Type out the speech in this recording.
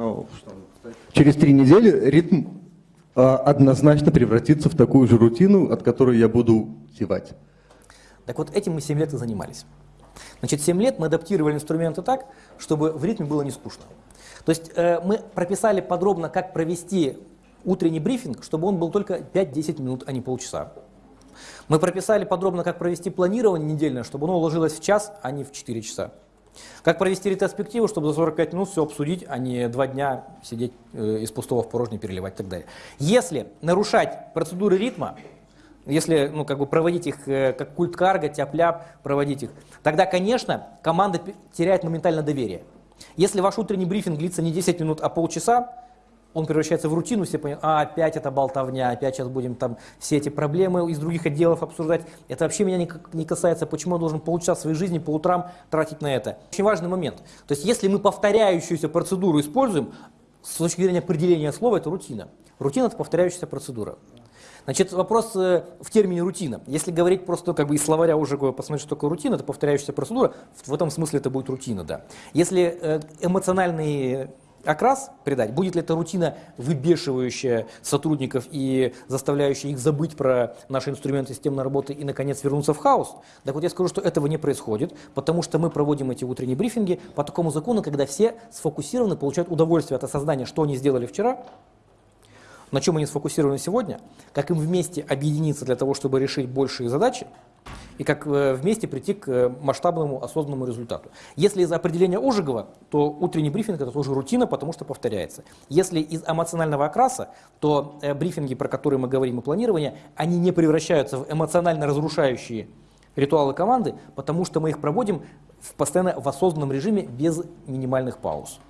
Ну, через три недели ритм а, однозначно превратится в такую же рутину, от которой я буду зевать. Так вот, этим мы 7 лет и занимались. Значит, 7 лет мы адаптировали инструменты так, чтобы в ритме было не скучно. То есть э, мы прописали подробно, как провести утренний брифинг, чтобы он был только 5-10 минут, а не полчаса. Мы прописали подробно, как провести планирование недельное, чтобы оно уложилось в час, а не в 4 часа. Как провести ретроспективу, чтобы за 45 минут все обсудить, а не два дня сидеть э, из пустого в порожнее переливать и так далее. Если нарушать процедуры ритма, если ну, как бы проводить их э, как культ карга, тяп-ляп, проводить их, тогда, конечно, команда теряет моментально доверие. Если ваш утренний брифинг длится не 10 минут, а полчаса, он превращается в рутину, все понимают, а опять это болтовня, опять сейчас будем там все эти проблемы из других отделов обсуждать. Это вообще меня не касается, почему я должен полчаса своей жизни по утрам тратить на это. Очень важный момент. То есть если мы повторяющуюся процедуру используем, с точки зрения определения слова, это рутина. Рутина – это повторяющаяся процедура. Значит, вопрос э, в термине рутина. Если говорить просто как бы из словаря уже посмотреть, что такое рутина, это повторяющаяся процедура, в этом смысле это будет рутина, да. Если э, эмоциональный окрас придать, будет ли это рутина, выбешивающая сотрудников и заставляющая их забыть про наши инструменты системной работы и, наконец, вернуться в хаос, так вот я скажу, что этого не происходит, потому что мы проводим эти утренние брифинги по такому закону, когда все сфокусированы, получают удовольствие от осознания, что они сделали вчера, на чем они сфокусированы сегодня, как им вместе объединиться для того, чтобы решить большие задачи, и как э, вместе прийти к э, масштабному осознанному результату. Если из определения Ожегова, то утренний брифинг это тоже рутина, потому что повторяется. Если из эмоционального окраса, то э, брифинги, про которые мы говорим и планирование, они не превращаются в эмоционально разрушающие ритуалы команды, потому что мы их проводим в постоянно в осознанном режиме без минимальных пауз.